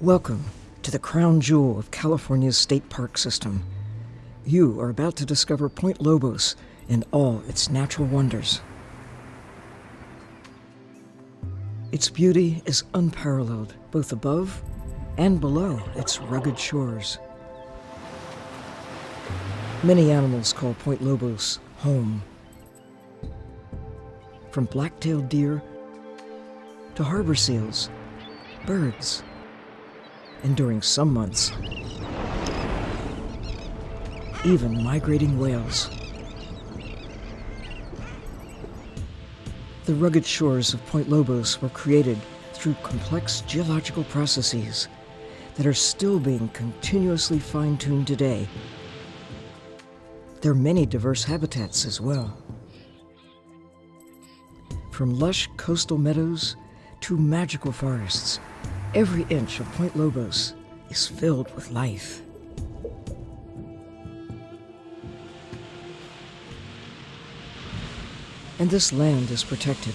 Welcome to the crown jewel of California's state park system. You are about to discover Point Lobos and all its natural wonders. Its beauty is unparalleled, both above and below its rugged shores. Many animals call Point Lobos home. From black-tailed deer to harbor seals, birds, and during some months, even migrating whales. The rugged shores of Point Lobos were created through complex geological processes that are still being continuously fine-tuned today. There are many diverse habitats as well. From lush coastal meadows to magical forests, every inch of Point Lobos is filled with life. And this land is protected.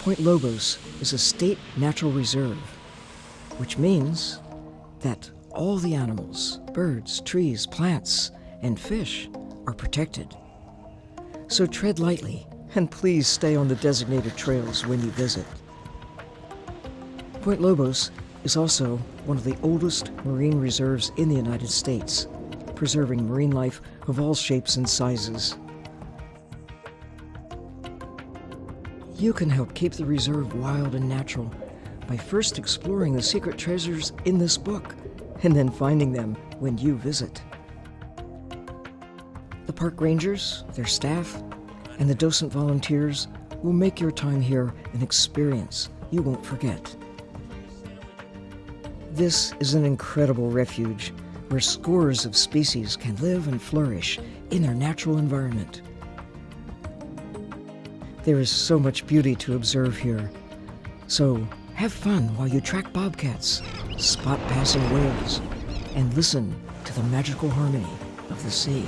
Point Lobos is a state natural reserve, which means that all the animals, birds, trees, plants, and fish are protected. So tread lightly and please stay on the designated trails when you visit. Point Lobos is also one of the oldest marine reserves in the United States, preserving marine life of all shapes and sizes. You can help keep the reserve wild and natural by first exploring the secret treasures in this book and then finding them when you visit. The park rangers, their staff, and the docent volunteers will make your time here an experience you won't forget. This is an incredible refuge where scores of species can live and flourish in their natural environment. There is so much beauty to observe here. So have fun while you track bobcats, spot passing whales, and listen to the magical harmony of the sea.